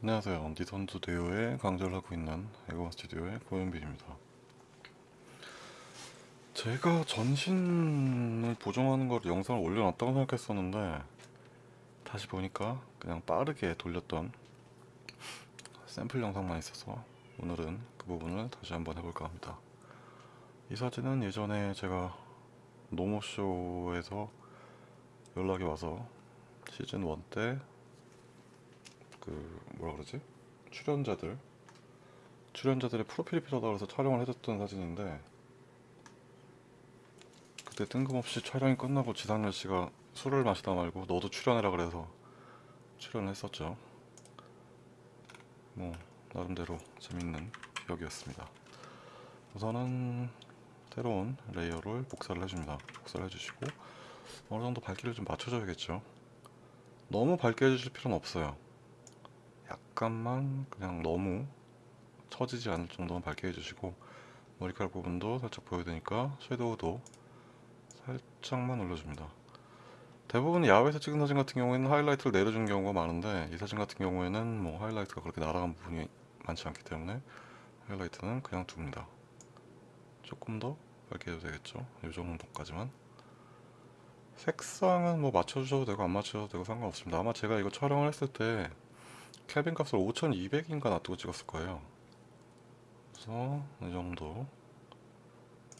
안녕하세요. 니선두 대요에 강좌를 하고 있는 에고원 스튜디오의 고현빈입니다. 제가 전신을 보정하는 걸 영상을 올려놨다고 생각했었는데 다시 보니까 그냥 빠르게 돌렸던 샘플 영상만 있어서 오늘은 그 부분을 다시 한번 해볼까 합니다. 이 사진은 예전에 제가 노모쇼에서 연락이 와서 시즌 1때 그 뭐라 그러지? 출연자들. 출연자들의 프로필이 필요하다 그래서 촬영을 해줬던 사진인데 그때 뜬금없이 촬영이 끝나고 지상렬 씨가 술을 마시다 말고 너도 출연해라 그래서 출연을 했었죠. 뭐 나름대로 재밌는 기억이었습니다. 우선은 새로운 layer를 복사를 해줍니다. 복사를 해주시고 어느 정도 밝기를 좀 맞춰줘야겠죠. 너무 밝게 해주실 필요는 없어요 약간만 그냥 너무 처지지 않을 정도만 밝게 해주시고 머리카락 부분도 살짝 보여야 되니까 shadow도 살짝만 올려줍니다. 대부분 야외에서 찍은 사진 같은 경우에는 하이라이트를 내려준 경우가 많은데 이 사진 같은 경우에는 뭐 하이라이트가 그렇게 날아간 부분이 많지 않기 때문에 하이라이트는 그냥 둡니다. 조금 더 밝게 해도 되겠죠? 이 정도까지만. 색상은 뭐 맞춰주셔도 되고 안 맞춰도 되고 상관없습니다. 아마 제가 이거 촬영을 했을 때 켈빈 값을 5200인가 놔두고 찍었을 거예요. 그래서 이 정도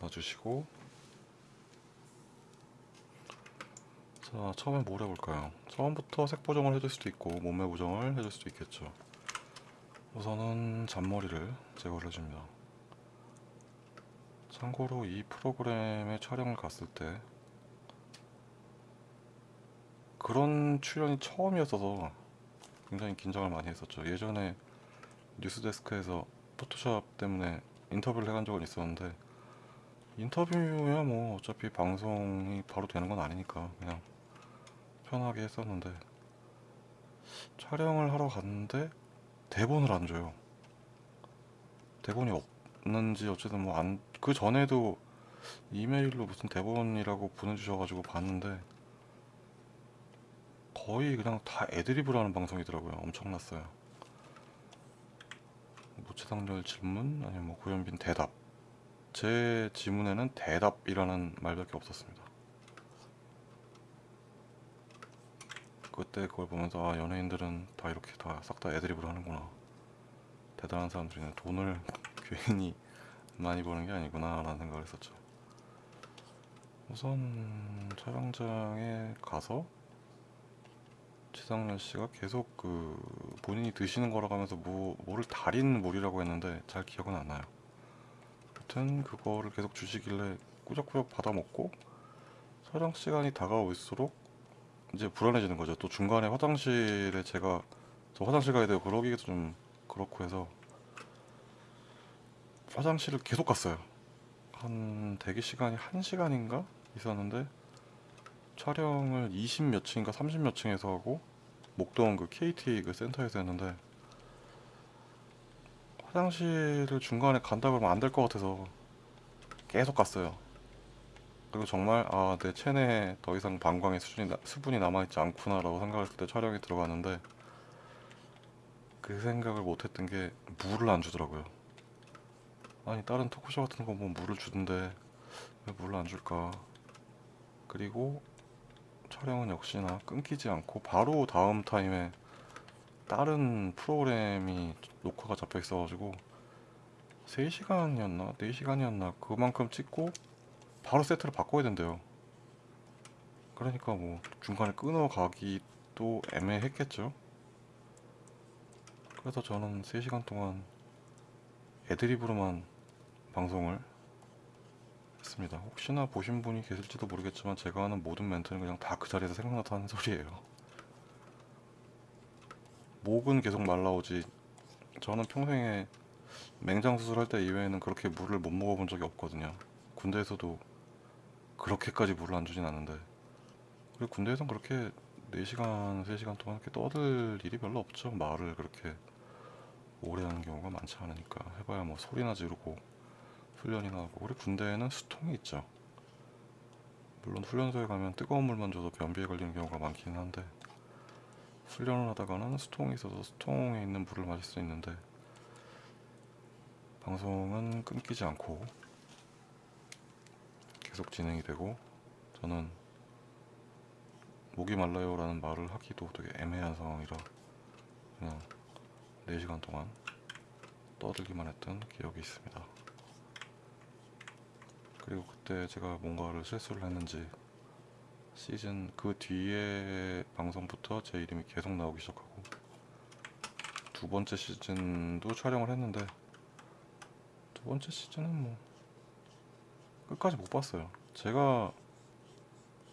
놔주시고. 자 처음에 뭘 해볼까요? 처음부터 색 보정을 해줄 수도 있고 몸매 보정을 해줄 수도 있겠죠. 우선은 잔머리를 제거를 해줍니다. 참고로 이 프로그램에 촬영을 갔을 때 그런 출연이 처음이었어서 굉장히 긴장을 많이 했었죠. 예전에 뉴스데스크에서 포토샵 때문에 인터뷰를 해간 적은 있었는데 인터뷰야 뭐 어차피 방송이 바로 되는 건 아니니까 그냥 편하게 했었는데 촬영을 하러 갔는데 대본을 안 줘요. 대본이 없는지 어쨌든 뭐 안 그 전에도 이메일로 무슨 대본이라고 보내주셔가지고 봤는데 거의 그냥 다 애드리브로 하는 방송이더라고요. 엄청났어요. 모체상렬 질문 아니면 뭐 고현빈 대답. 제 지문에는 대답이라는 말밖에 없었습니다. 그때 그걸 보면서 아, 연예인들은 다 이렇게 다 싹 다 애드리브로 하는구나. 대단한 사람들이네. 돈을 괜히 많이 버는 게 아니구나 라는 생각을 했었죠. 우선 촬영장에 가서 지상렬 씨가 계속 그 본인이 드시는 거라고 하면서 뭐, 뭐를 달인 물이라고 했는데 잘 기억은 안 나요. 하여튼 그거를 계속 주시길래 꾸적꾸적 받아 먹고 촬영 시간이 다가올수록 이제 불안해지는 거죠. 또 중간에 화장실에 제가 저 화장실 가야 되고 그러기도 좀 그렇고 해서 화장실을 계속 갔어요. 한 대기 시간이 1시간인가 있었는데 촬영을 20몇 층인가 30몇 층에서 하고 목동 그 KT 그 센터에서 했는데 화장실을 중간에 간다 그러면 안 될 것 같아서 계속 갔어요. 그리고 정말 아 내 체내에 더 이상 방광의 수준이 나- 수분이 남아있지 않구나 라고 생각했을 때 촬영에 들어갔는데 그 생각을 못했던 게 물을 안 주더라고요. 아니 다른 토크쇼 같은 거뭐 물을 주던데 왜 물을 안 줄까? 그리고 촬영은 역시나 끊기지 않고 바로 다음 타임에 다른 프로그램이 녹화가 잡혀 있어 가지고 3시간이었나? 4시간이었나? 그만큼 찍고 바로 세트를 바꿔야 된대요. 그러니까 뭐 중간에 끊어가기도 애매했겠죠. 그래서 저는 3시간 동안 애드리브로만 방송을 했습니다. 혹시나 보신 분이 계실지도 모르겠지만 제가 하는 모든 멘트는 그냥 다 그 자리에서 생각나서 하는 소리예요. 목은 계속 말라오지 저는 평생에 맹장 수술할 때 이외에는 그렇게 물을 못 먹어본 적이 없거든요. 군대에서도 그렇게까지 물을 안 주진 않는데 그리고 군대에선 그렇게 4시간, 3시간 동안 이렇게 떠들 일이 별로 없죠. 말을 그렇게 오래 하는 경우가 많지 않으니까 해봐야 뭐 소리나 지르고 훈련이나 하고 우리 군대에는 수통이 있죠 물론 훈련소에 가면 뜨거운 물만 줘도 변비에 걸리는 경우가 많기는 한데 훈련을 하다가는 수통이 있어서 수통에 있는 물을 마실 수 있는데 방송은 끊기지 않고 계속 진행이 되고 저는 목이 말라요 라는 말을 하기도 되게 애매한 상황이라 그냥 4시간 동안 떠들기만 했던 기억이 있습니다. 그리고 그때 제가 뭔가를 실수를 했는지 시즌 그 뒤에 방송부터 제 이름이 계속 나오기 시작하고 두 번째 시즌도 촬영을 했는데 두 번째 시즌은 뭐 끝까지 못 봤어요. 제가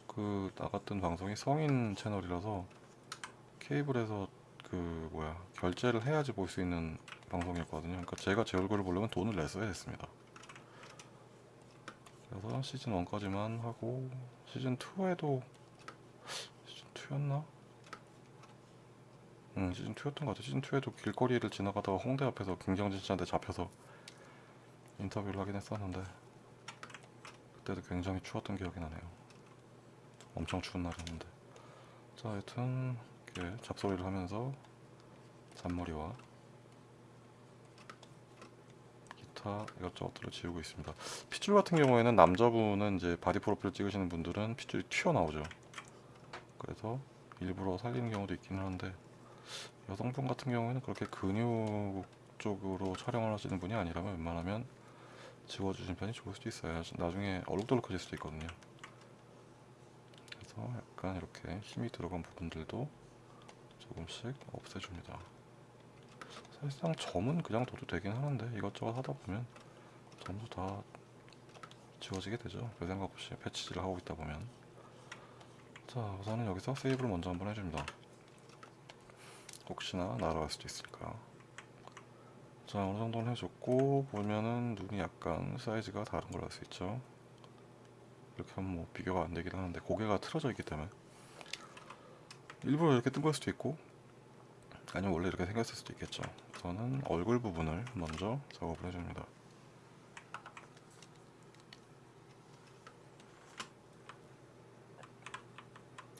그 나갔던 방송이 성인 채널이라서 케이블에서 그 뭐야 결제를 해야지 볼 수 있는 방송이었거든요. 그러니까 제가 제 얼굴을 보려면 돈을 냈어야 했습니다. 그래서 시즌 1까지만 하고 시즌 2에도 시즌 2였나? 응 시즌 2였던 것 같아. 시즌 2에도 길거리를 지나가다가 홍대 앞에서 김경진 씨한테 잡혀서 인터뷰를 하긴 했었는데 그때도 굉장히 추웠던 기억이 나네요. 엄청 추운 날이었는데. 자, 하여튼 이렇게 잡소리를 하면서 잔머리와 기타 이것저것들을 지우고 있습니다. 핏줄 같은 경우에는 남자분은 이제 body 프로필 찍으시는 분들은 핏줄이 튀어나오죠. 그래서 일부러 살리는 경우도 있기는 한데 여성분 같은 경우에는 그렇게 근육 쪽으로 촬영을 하시는 분이 아니라면 웬만하면 지워주신 편이 좋을 수도 있어요. 나중에 얼룩덜룩해질 수도 있거든요. 그래서 약간 이렇게 힘이 들어간 부분들도 조금씩 없애줍니다. 사실상 점은 그냥 둬도 되긴 하는데 이것저것 하다 보면 점도 다 지워지게 되죠. 별 생각 없이 패치질을 하고 있다 보면. 자, 우선은 여기서 세이브를 먼저 한번 해줍니다. 혹시나 날아갈 수도 있으니까. 자, 어느 정도는 해줬고 보면은 눈이 약간 사이즈가 다른 걸 알 수 있죠. 이렇게 하면 뭐 비교가 안 되긴 하는데 고개가 틀어져 있기 때문에 일부러 이렇게 뜬 걸 수도 있고 아니면 원래 이렇게 생겼을 수도 있겠죠. 저는 얼굴 부분을 먼저 작업을 해줍니다.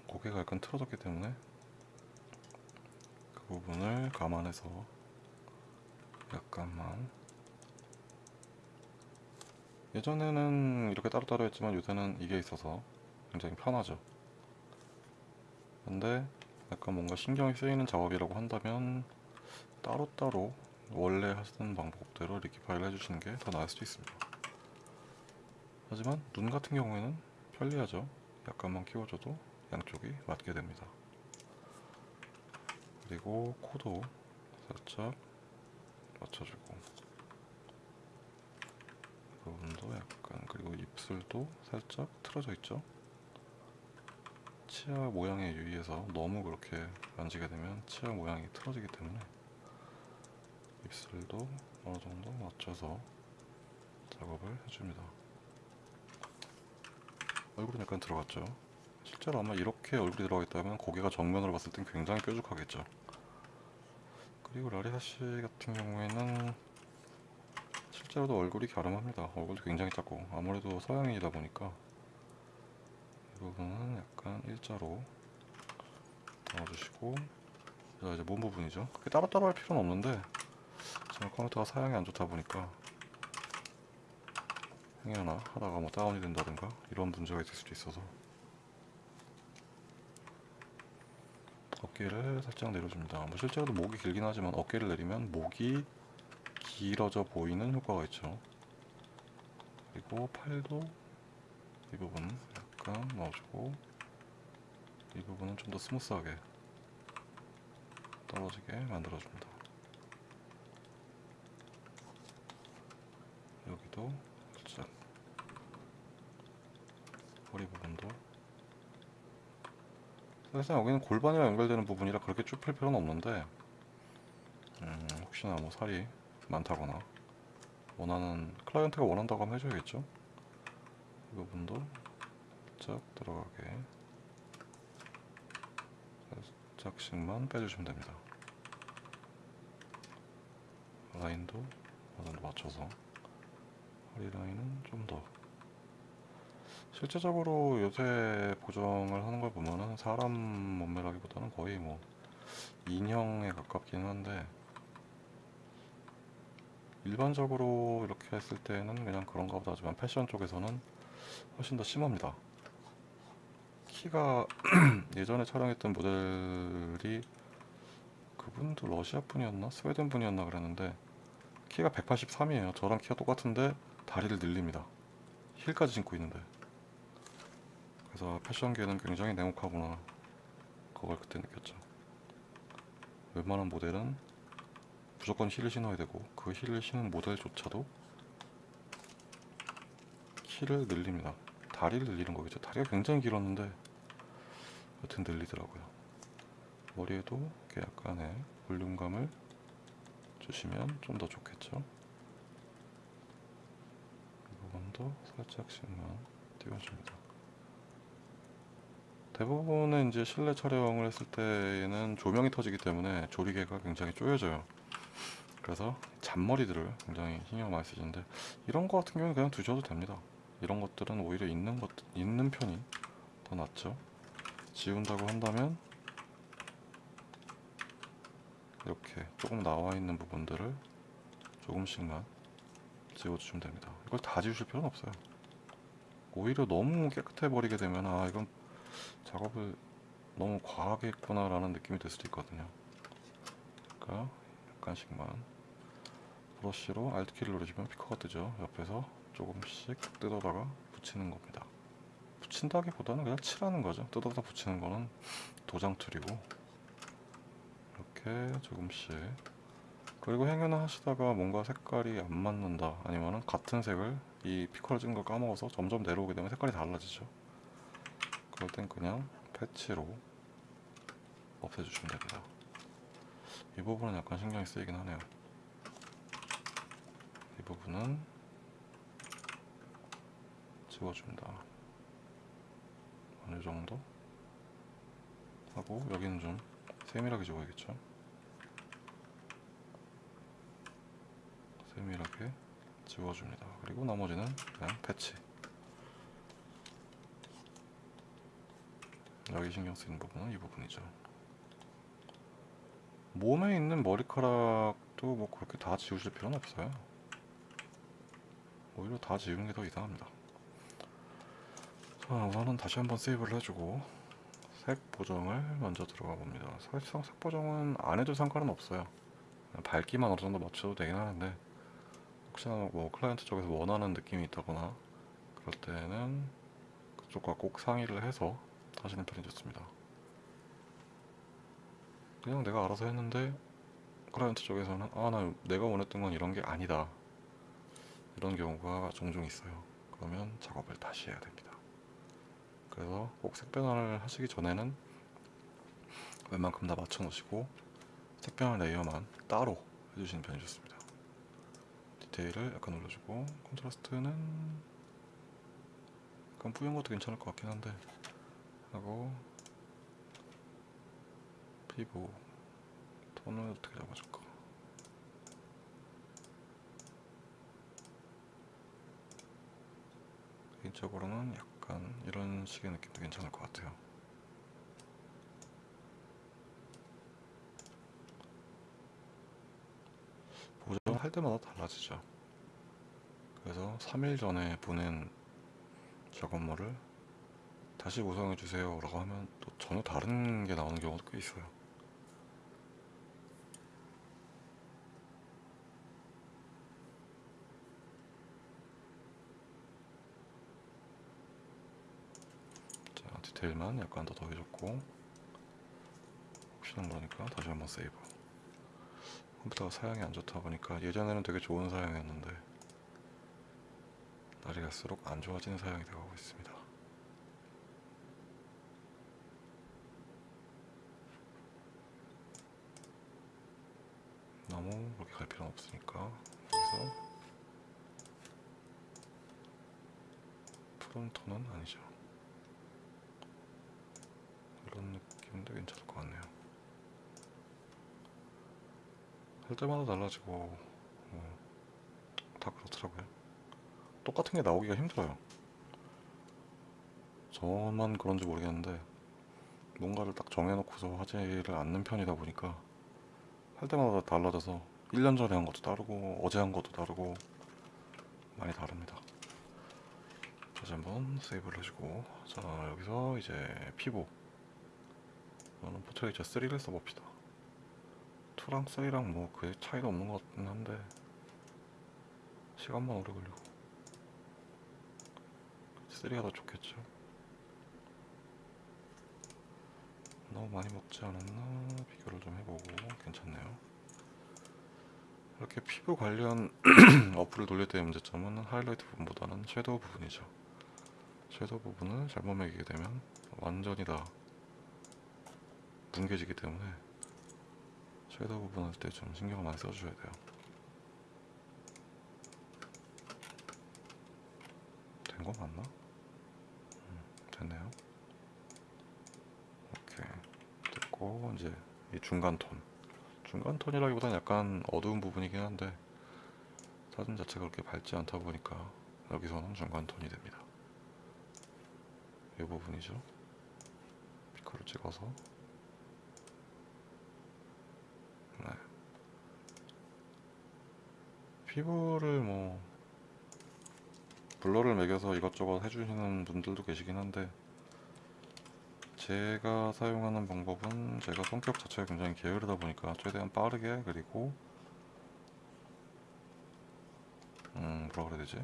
고개가 약간 틀어졌기 때문에 그 부분을 감안해서 약간만 예전에는 이렇게 따로따로 했지만 요새는 이게 있어서 굉장히 편하죠. 근데 약간 뭔가 신경이 쓰이는 작업이라고 한다면 따로따로 원래 하시는 방법대로 리키파이를 해주시는 게 더 나을 수도 있습니다. 하지만 눈 같은 경우에는 편리하죠. 약간만 키워줘도 양쪽이 맞게 됩니다. 그리고 코도 살짝 맞춰주고 이 부분도 약간 그리고 입술도 살짝 틀어져 있죠. 치아 모양에 유의해서 너무 그렇게 만지게 되면 치아 모양이 틀어지기 때문에 입술도 어느 정도 맞춰서 작업을 해줍니다. 얼굴은 약간 들어갔죠. 실제로 아마 이렇게 얼굴이 들어가 있다면 고개가 정면으로 봤을 땐 굉장히 뾰족하겠죠. 그리고 라리사 씨 같은 경우에는 실제로도 얼굴이 갸름합니다. 얼굴도 굉장히 작고 아무래도 서양인이다 보니까 이 부분은 약간 일자로 넣어주시고 자 이제 몸 부분이죠. 그게 따로따로 할 필요는 없는데 정말 컴퓨터가 사양이 안 좋다 보니까 행여나 하다가 뭐 다운이 된다든가 이런 문제가 있을 수도 있어서 어깨를 살짝 내려줍니다. 뭐 실제로도 목이 길긴 하지만 어깨를 내리면 목이 길어져 보이는 효과가 있죠. 그리고 팔도 이 부분 약간 넣어주고 이 부분은 좀 더 smooth하게 떨어지게 만들어줍니다. 여기도 살짝 허리 부분도. 사실상 여기는 골반이랑 연결되는 부분이라 그렇게 쭉펼 필요는 없는데 음, 혹시나 뭐 살이 많다거나 원하는 클라이언트가 원한다고 하면 해줘야겠죠? 이 부분도 살짝 들어가게. 살짝씩만 빼주시면 됩니다. 라인도 맞춰서 허리 라인은 좀 더 실제적으로 요새 보정을 하는 걸 보면은 사람 몸매라기보다는 거의 뭐 인형에 가깝긴 한데 일반적으로 이렇게 했을 때는 그냥 그런가 보다 하지만 패션 쪽에서는 훨씬 더 심합니다. 키가 예전에 촬영했던 모델이 그분도 러시아 분이었나 스웨덴 분이었나 그랬는데 키가 183이에요. 저랑 키가 똑같은데 다리를 늘립니다. 힐까지 신고 있는데 그래서 패션계는 굉장히 냉혹하구나 그걸 그때 느꼈죠. 웬만한 모델은 무조건 힐을 신어야 되고 그 힐을 신은 모델조차도 키를 늘립니다. 다리를 늘리는 거겠죠. 다리가 굉장히 길었는데 여튼 늘리더라고요. 머리에도 이렇게 약간의 볼륨감을 주시면 좀 더 좋겠죠. 이 부분도 살짝씩만 띄워줍니다. 대부분은 이제 실내 촬영을 했을 때에는 조명이 터지기 때문에 조리개가 굉장히 쪼여져요. 그래서 잔머리들을 굉장히 신경 많이 쓰시는데 이런 거 같은 경우는 그냥 두셔도 됩니다. 이런 것들은 오히려 있는 것 있는 편이 더 낫죠. 지운다고 한다면 이렇게 조금 나와 있는 부분들을 조금씩만 지워주시면 됩니다. 이걸 다 지우실 필요는 없어요. 오히려 너무 깨끗해 버리게 되면 아 이건 작업을 너무 과하게 했구나 라는 느낌이 들 수도 있거든요. 그러니까 약간씩만 브러쉬로 Alt키를 누르시면 피커가 뜨죠. 옆에서 조금씩 뜯어다가 붙이는 겁니다. 붙인다기보다는 그냥 칠하는 거죠. 뜯어다 붙이는 거는 도장 툴이고 이렇게 조금씩 그리고 행여나 하시다가 뭔가 색깔이 안 맞는다 아니면은 같은 색을 이 피커를 찍은 걸 까먹어서 점점 내려오게 되면 색깔이 달라지죠. 그럴 땐 그냥 패치로 없애주시면 됩니다. 이 부분은 약간 신경이 쓰이긴 하네요. 이 부분은 지워줍니다. 어느 정도 하고 여기는 좀 세밀하게 지워야겠죠. 세밀하게 지워줍니다. 그리고 나머지는 그냥 패치. 여기 신경 쓰이는 부분은 이 부분이죠. 몸에 있는 머리카락도 뭐 그렇게 다 지우실 필요는 없어요. 오히려 다 지우는 게 더 이상합니다. 자, 우선은 다시 한번 세이브를 해주고 색 보정을 먼저 들어가 봅니다. 사실상 색 보정은 안 해도 상관은 없어요. 밝기만 어느 정도 맞춰도 되긴 하는데 혹시나 뭐 클라이언트 쪽에서 원하는 느낌이 있다거나 그럴 때는 그쪽과 꼭 상의를 해서 하시는 편이 좋습니다. 그냥 내가 알아서 했는데 client 쪽에서는 아 나 내가 원했던 건 이런 게 아니다 이런 경우가 종종 있어요. 그러면 작업을 다시 해야 됩니다. 그래서 꼭 색변환을 하시기 전에는 웬만큼 다 맞춰 놓으시고 색변환 layer만 따로 해주시는 편이 좋습니다. 디테일을 약간 올려주고 콘트라스트는 약간 뿌연 것도 괜찮을 것 같긴 한데 하고 피부 톤을 어떻게 잡아줄까? 개인적으로는 약간 이런 식의 느낌도 괜찮을 것 같아요 보정 할 때마다 달라지죠. 그래서 3일 전에 보낸 작업물을 다시 구성해 주세요 라고 하면 또 전혀 다른 게 나오는 경우도 꽤 있어요. 자 디테일만 약간 더 더해줬고 혹시나 모르니까 다시 한번 세이브 컴퓨터가 사양이 안 좋다 보니까 예전에는 되게 좋은 사양이었는데 날이 갈수록 안 좋아지는 사양이 되어가고 있습니다. 너무 그렇게 갈 필요는 없으니까 여기서 톤은 아니죠 이런 느낌도 괜찮을 것 같네요 할 때마다 달라지고 뭐, 다 그렇더라고요 똑같은 게 나오기가 힘들어요 저만 그런지 모르겠는데 뭔가를 딱 정해놓고서 하지를 않는 편이다 보니까 할 때마다 달라져서 1년 전에 한 것도 다르고 어제 한 것도 다르고 많이 다릅니다. 다시 한번 세이브를 해주고 자 여기서 이제 피보 저는 포트레이처 3를 써봅시다. 2랑 3랑 뭐 그 차이도 없는 것 같긴 한데 시간만 오래 걸리고 3가 더 좋겠죠. 너무 많이 먹지 않았나 비교를 좀 해보고 괜찮네요. 이렇게 피부 관련 어플을 돌릴 때의 문제점은 하이라이트 부분보다는 섀도우 부분이죠. 섀도우 부분을 잘못 매기게 되면 완전히 다 뭉개지기 때문에 섀도우 부분 할 때 좀 신경을 많이 써주셔야 돼요. 된 거 맞나? 음, 됐네요. 오케이 됐고 이제 이 중간 톤 중간 톤이라기보다는 약간 어두운 부분이긴 한데 사진 자체가 그렇게 밝지 않다 보니까 여기서는 중간 톤이 됩니다. 이 부분이죠. 피커를 찍어서 피부를 뭐 블러를 매겨서 이것저것 해주시는 분들도 계시긴 한데 제가 사용하는 방법은 제가 성격 자체가 굉장히 게으르다 보니까 최대한 빠르게 그리고 음 뭐라 그래야 되지?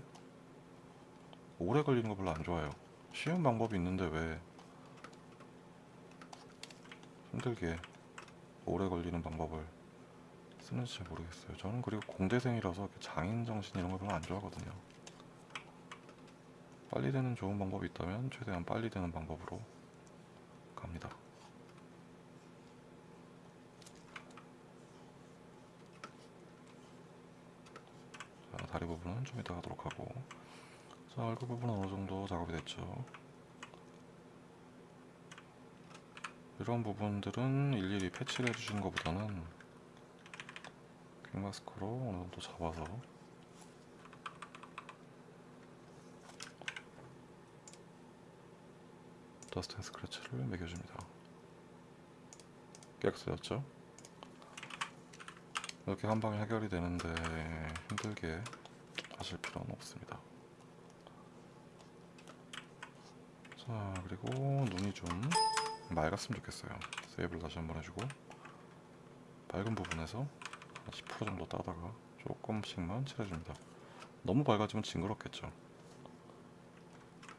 오래 걸리는 거 별로 안 좋아해요. 쉬운 방법이 있는데 왜 힘들게 오래 걸리는 방법을 쓰는지 잘 모르겠어요 저는 그리고 공대생이라서 장인 정신 이런 거 별로 안 좋아하거든요 빨리 되는 좋은 방법이 있다면 최대한 빨리 되는 방법으로 갑니다. 자, 다리 부분은 좀 이따 가도록 하고 자, 얼굴 부분은 어느 정도 작업이 됐죠. 이런 부분들은 일일이 patch를 해주시는 것보다는 quick mask로 어느 정도 잡아서 dust and scratch를 매겨줍니다. 깨끗해졌죠? 이렇게 한 방에 해결이 되는데 힘들게 하실 필요는 없습니다. 자 그리고 눈이 좀 맑았으면 좋겠어요. 세이브를 다시 한번 해주고 밝은 부분에서 10% 정도 따다가 조금씩만 칠해줍니다. 너무 밝아지면 징그럽겠죠.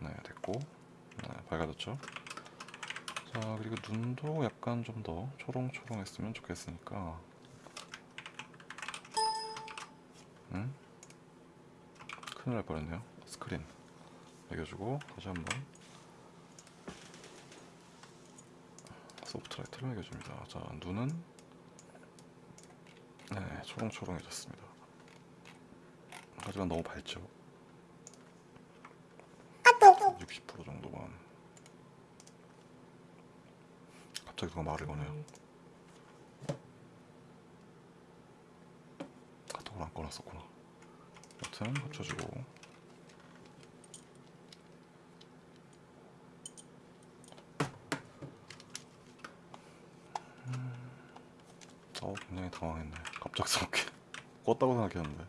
네 됐고 네, 밝아졌죠. 자 그리고 눈도 약간 좀 더 초롱초롱 했으면 좋겠으니까 응? 큰일 날 뻔했네요. 스크린 매겨주고 다시 한번 soft light를 매겨줍니다. 자 눈은 네 초롱초롱해졌습니다. 하지만 너무 밝죠. 60% 정도만. 갑자기 누가 말을 거네요? 카톡을 안 꺼놨었구나. 여튼 합쳐주고. 음, 어 굉장히 당황했네 갑작스럽게 껐다고 생각했는데.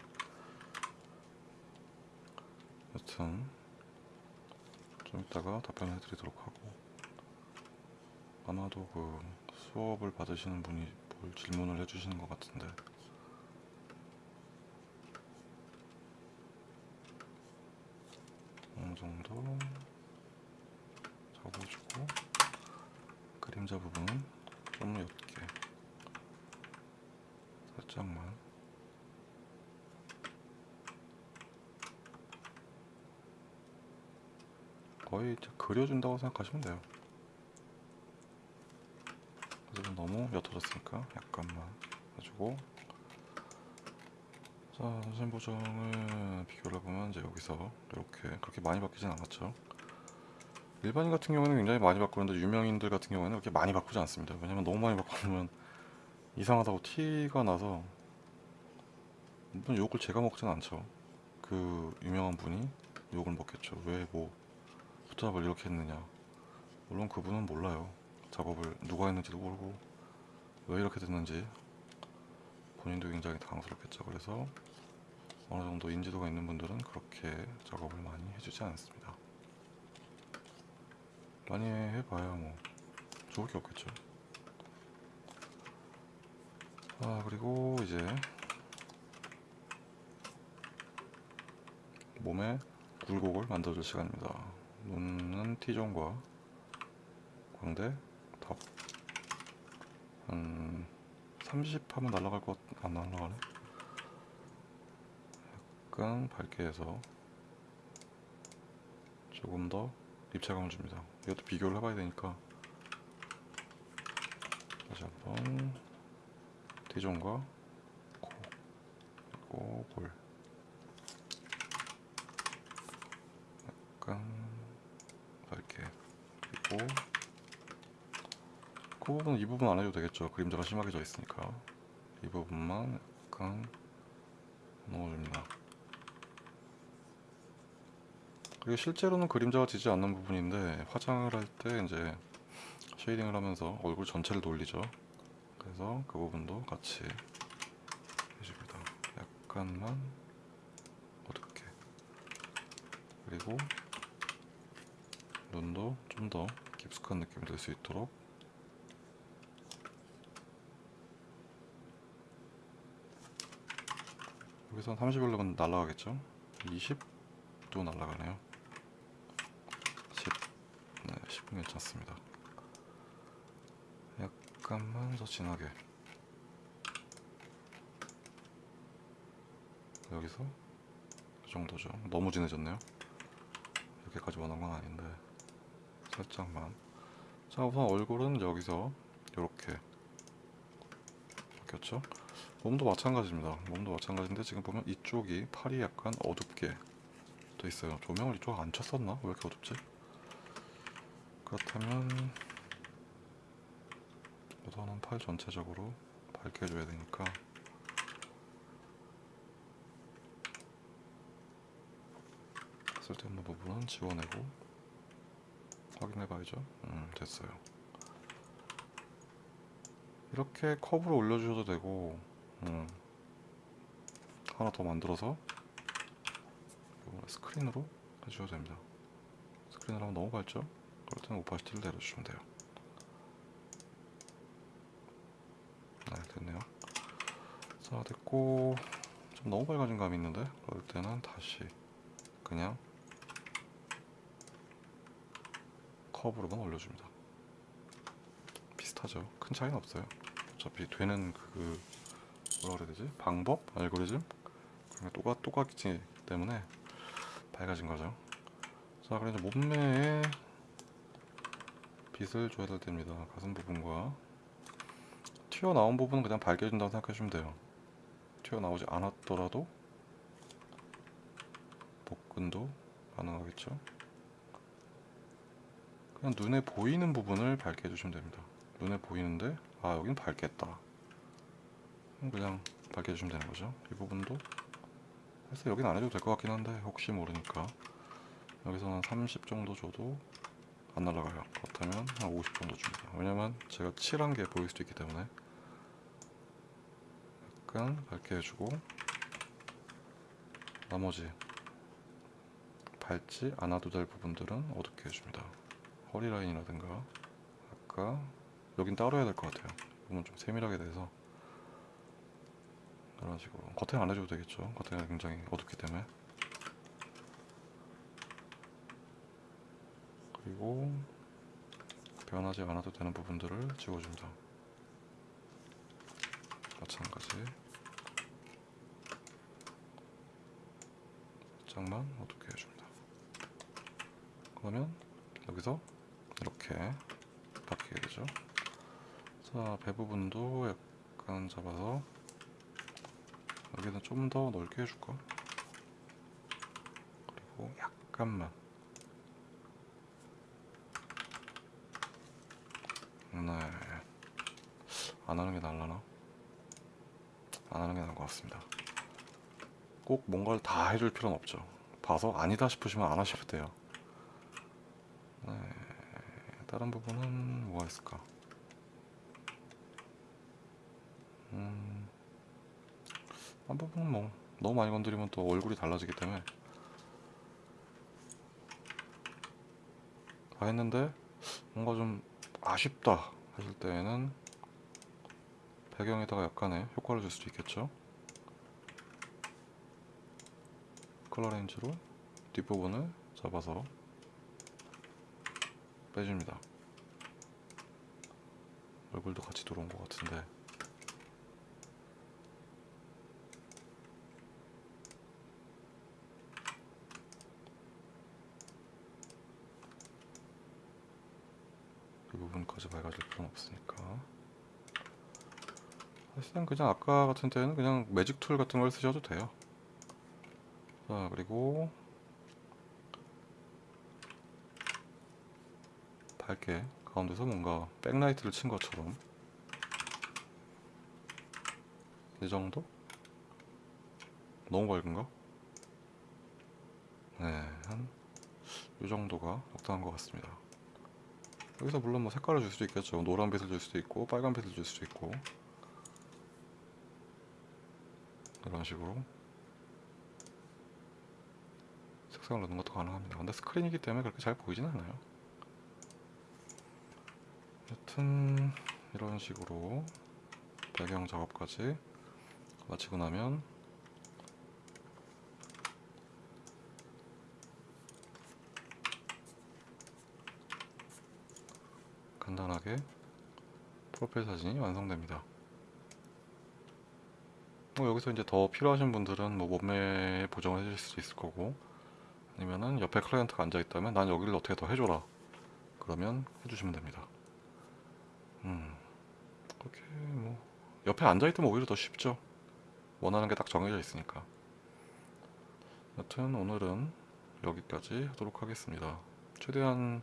여튼 좀 이따가 답변해 드리도록 하고. 아마도 그 수업을 받으시는 분이 뭘 질문을 해주시는 것 같은데. 어느 정도 잡아주고 그림자 부분은 좀 옅게 살짝만 거의 그려준다고 생각하시면 돼요. 하지만 너무 옅어졌으니까 약간만 해주고 자 선생 보정을 비교를 해보면 이제 여기서 이렇게 그렇게 많이 바뀌진 않았죠. 일반인 같은 경우는 굉장히 많이 바꾸는데 유명인들 같은 경우에는 그렇게 많이 바꾸지 않습니다. 왜냐면 너무 많이 바꾸면 이상하다고 티가 나서 물론 욕을 제가 먹진 않죠. 그 유명한 분이 욕을 먹겠죠. 왜 뭐 붙잡을 이렇게 했느냐 물론 그분은 몰라요 작업을 누가 했는지도 모르고 왜 이렇게 됐는지 본인도 굉장히 당황스럽겠죠. 그래서 어느 정도 인지도가 있는 분들은 그렇게 작업을 많이 해주지 않습니다. 많이 해봐야 뭐 좋을 게 없겠죠. 아 그리고 이제 몸에 굴곡을 만들어줄 시간입니다. 눈은 T존과 광대 턱. 한30 하면 날아갈 것 안 날아가네. 약간 밝게 해서 조금 더 입체감을 줍니다. 이것도 비교를 해봐야 되니까 다시 한번 T존과 코 그리고 볼 약간 그리고 그 부분 이 부분 안 해도 되겠죠. 그림자가 심하게 져 있으니까. 이 부분만 약간 넣어줍니다. 그리고 실제로는 그림자가 지지 않는 부분인데 화장을 할 때 이제 쉐이딩을 하면서 얼굴 전체를 돌리죠. 그래서 그 부분도 같이 해줍니다. 약간만 어둡게. 그리고 눈도 좀더 깊숙한 느낌이 들 수 있도록. 여기서 30일로면 날아가겠죠? 20도 날아가네요. 10 네, 10은 괜찮습니다. 약간만 더 진하게. 여기서 이 정도죠. 너무 진해졌네요. 이렇게까지 원한 건 아닌데 살짝만. 자 우선 얼굴은 여기서 이렇게 바뀌었죠? 몸도 마찬가지입니다. 몸도 마찬가지인데 지금 보면 이쪽이 팔이 약간 어둡게 돼 있어요. 조명을 이쪽 안 쳤었나? 왜 이렇게 어둡지? 그렇다면 우선은 팔 전체적으로 밝게 해줘야 되니까. 쓸데없는 부분은 지워내고 확인해 봐야죠. 음 됐어요. 이렇게 컵으로 올려주셔도 되고 음, 하나 더 만들어서 스크린으로 해주셔도 됩니다. 스크린으로 너무 밝죠? 그럴 때는 오파시티를 내려주시면 돼요. 네 됐네요. 자 됐고 좀 너무 밝아진 감이 있는데? 그럴 때는 다시 그냥 컵으로만 올려줍니다. 비슷하죠. 큰 차이는 없어요. 어차피 되는 그 뭐라 그래야 되지? 방법? 알고리즘? 그냥 똑같 똑같기 때문에 밝아진 거죠. 자 그럼 이제 몸매에 빛을 줘야 될 때입니다. 가슴 부분과. 튀어나온 부분은 그냥 생각해 주시면 돼요. 튀어나오지 않았더라도 복근도 가능하겠죠 그냥 눈에 보이는 부분을 밝게 해주시면 됩니다. 눈에 보이는데 아 여긴 밝겠다. 그냥 밝게 해주시면 되는 거죠. 이 부분도. 해서 여긴 안 해도 될 것 같긴 한데 혹시 모르니까. 여기서는 30 정도 줘도 안 날아가요. 그렇다면 한 50 정도 줍니다. 왜냐면 제가 칠한 게 보일 수도 있기 때문에. 약간 밝게 해주고 나머지 밝지 않아도 될 부분들은 어둡게 해줍니다 허리 라인이라든가 아까 여긴 따로 해야 될 것 같아요. 부분 좀 세밀하게 돼서 이런 식으로. 겉에 안 해줘도 되겠죠. 겉에가 굉장히 어둡기 때문에. 그리고 변하지 않아도 되는 부분들을 지워줍니다. 마찬가지. 살짝만 어둡게 해줍니다. 그러면 여기서 이렇게 바뀌게 되죠 자, 배 부분도 약간 잡아서 여기는 좀 더 넓게 해줄까? 그리고 약간만 네. 안 하는 게 나을라나? 안 하는 게 나을 것 같습니다. 꼭 뭔가를 다 해줄 필요는 없죠. 봐서 아니다 싶으시면 안 하셔도 돼요. 네. 다른 부분은 뭐가 있을까? 음, 한 부분은 뭐 너무 많이 건드리면 또 얼굴이 달라지기 때문에 다 했는데 뭔가 좀 아쉽다 했을 때에는 배경에다가 약간의 효과를 줄 수도 있겠죠. color range로 뒷부분을 잡아서 빼줍니다. 얼굴도 같이 들어온 것 같은데 이 부분까지 밝아질 필요는 없으니까 사실은 그냥 아까 같은 때는 그냥 magic tool 같은 걸 쓰셔도 돼요. 자 그리고 밝게 가운데서 뭔가 backlight를 친 것처럼 이 정도? 너무 밝은가? 네, 한 이 정도가 적당한 것 같습니다. 여기서 물론 뭐 색깔을 줄 수도 있겠죠. 노란빛을 줄 수도 있고 빨간빛을 줄 수도 있고 이런 식으로 색상을 넣는 것도 가능합니다. 근데 스크린이기 때문에 그렇게 잘 보이진 않아요. 여튼 이런 식으로 배경 작업까지 마치고 나면 간단하게 프로필 사진이 완성됩니다. 뭐 여기서 이제 더 필요하신 분들은 뭐 몸매 보정을 해줄 수도 있을 거고 아니면은 옆에 클라이언트가 앉아 있다면 난 여기를 어떻게 더 해줘라 그러면 해주시면 됩니다. 음 그렇게 뭐 옆에 앉아 있으면 오히려 더 쉽죠. 원하는 게 딱 정해져 있으니까. 여튼 오늘은 여기까지 하도록 하겠습니다. 최대한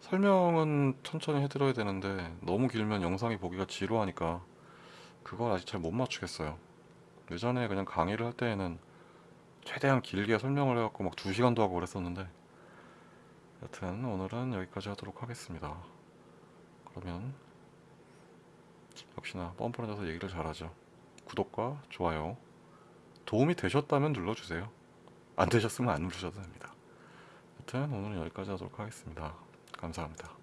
설명은 천천히 해드려야 되는데 너무 길면 영상이 보기가 지루하니까 그걸 아직 잘 못 맞추겠어요. 예전에 그냥 강의를 할 때에는 최대한 길게 설명을 해갖고 막 2시간도 하고 그랬었는데 여튼 오늘은 여기까지 하도록 하겠습니다. 그러면 역시나 뻔뻔해져서 얘기를 잘하죠. 구독과 좋아요 도움이 되셨다면 눌러주세요. 안 되셨으면 안 누르셔도 됩니다. 여튼 오늘은 여기까지 하도록 하겠습니다. 감사합니다.